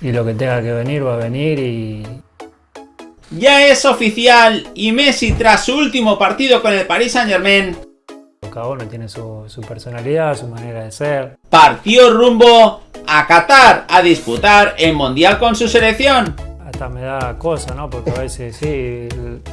y lo que tenga que venir va a venir y... Ya es oficial y Messi tras su último partido con el Paris Saint Germain cada uno tiene su, su personalidad, su manera de ser. Partió rumbo a Qatar a disputar el Mundial con su selección me da cosa, ¿no? Porque a veces sí...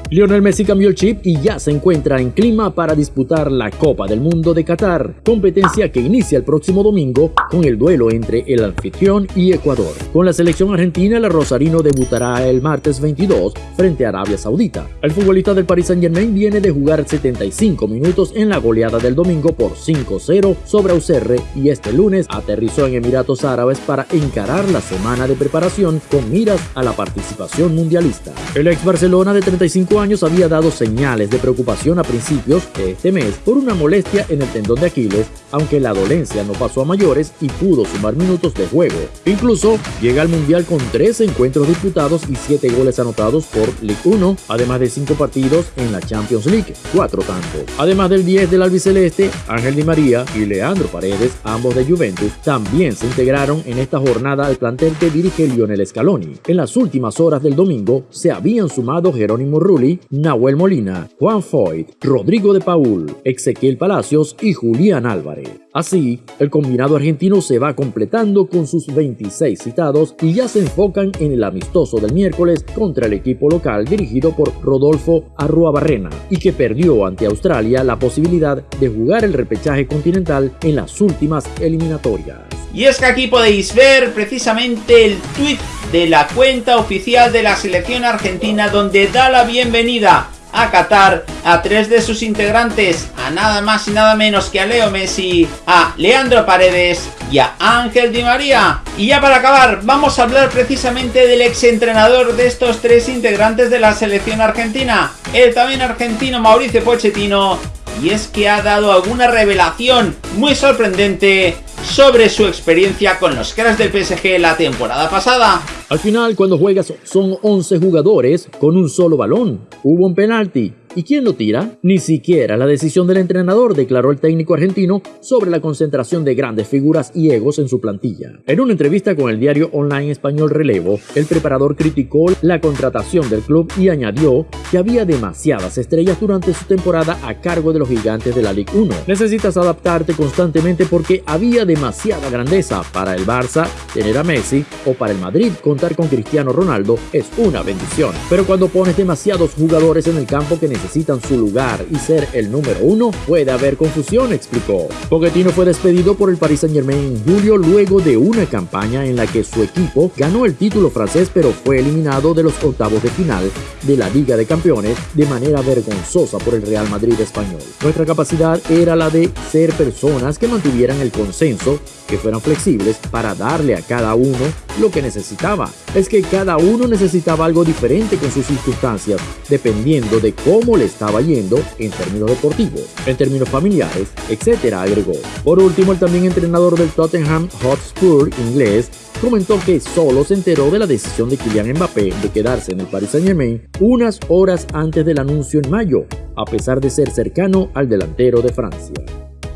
Lionel Messi cambió el chip y ya se encuentra en clima para disputar la Copa del Mundo de Qatar, competencia que inicia el próximo domingo con el duelo entre el anfitrión y Ecuador. Con la selección argentina, el rosarino debutará el martes 22 frente a Arabia Saudita. El futbolista del Paris Saint Germain viene de jugar 75 minutos en la goleada del domingo por 5-0 sobre Auxerre y este lunes aterrizó en Emiratos Árabes para encarar la semana de preparación con miras a la partida participación mundialista. El ex Barcelona de 35 años había dado señales de preocupación a principios de este mes por una molestia en el tendón de Aquiles, aunque la dolencia no pasó a mayores y pudo sumar minutos de juego. Incluso llega al Mundial con 3 encuentros disputados y 7 goles anotados por League 1, además de 5 partidos en la Champions League, 4 tantos. Además del 10 del albiceleste, Ángel Di María y Leandro Paredes, ambos de Juventus, también se integraron en esta jornada al plantel que dirige Lionel Scaloni. En las últimas horas del domingo se habían sumado Jerónimo Rulli, Nahuel Molina, Juan Foyt, Rodrigo de Paul, Ezequiel Palacios y Julián Álvarez. Así, el combinado argentino se va completando con sus 26 citados y ya se enfocan en el amistoso del miércoles contra el equipo local dirigido por Rodolfo Arruabarrena y que perdió ante Australia la posibilidad de jugar el repechaje continental en las últimas eliminatorias. Y es que aquí podéis ver precisamente el tweet de la cuenta oficial de la selección argentina donde da la bienvenida a Qatar a tres de sus integrantes, a nada más y nada menos que a Leo Messi, a Leandro Paredes y a Ángel Di María. Y ya para acabar, vamos a hablar precisamente del exentrenador de estos tres integrantes de la selección argentina, el también argentino Mauricio Pochettino, y es que ha dado alguna revelación muy sorprendente sobre su experiencia con los cracks del PSG la temporada pasada. Al final, cuando juegas son 11 jugadores con un solo balón. Hubo un penalti, ¿Y quién lo tira? Ni siquiera la decisión del entrenador, declaró el técnico argentino sobre la concentración de grandes figuras y egos en su plantilla. En una entrevista con el diario online español Relevo, el preparador criticó la contratación del club y añadió que había demasiadas estrellas durante su temporada a cargo de los gigantes de la Ligue 1. Necesitas adaptarte constantemente porque había demasiada grandeza para el Barça tener a Messi o para el Madrid contar con Cristiano Ronaldo es una bendición. Pero cuando pones demasiados jugadores en el campo que necesitan necesitan su lugar y ser el número uno, puede haber confusión, explicó. Pochettino fue despedido por el Paris Saint Germain en julio luego de una campaña en la que su equipo ganó el título francés pero fue eliminado de los octavos de final de la Liga de Campeones de manera vergonzosa por el Real Madrid español. Nuestra capacidad era la de ser personas que mantuvieran el consenso, que fueran flexibles para darle a cada uno lo que necesitaba. Es que cada uno necesitaba algo diferente con sus circunstancias, dependiendo de cómo le estaba yendo en términos deportivos, en términos familiares, etcétera, agregó. Por último, el también entrenador del Tottenham Hotspur inglés comentó que solo se enteró de la decisión de Kylian Mbappé de quedarse en el Paris Saint-Germain unas horas antes del anuncio en mayo, a pesar de ser cercano al delantero de Francia.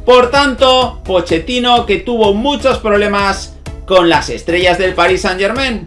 Por tanto, Pochettino que tuvo muchos problemas con las estrellas del Paris Saint-Germain.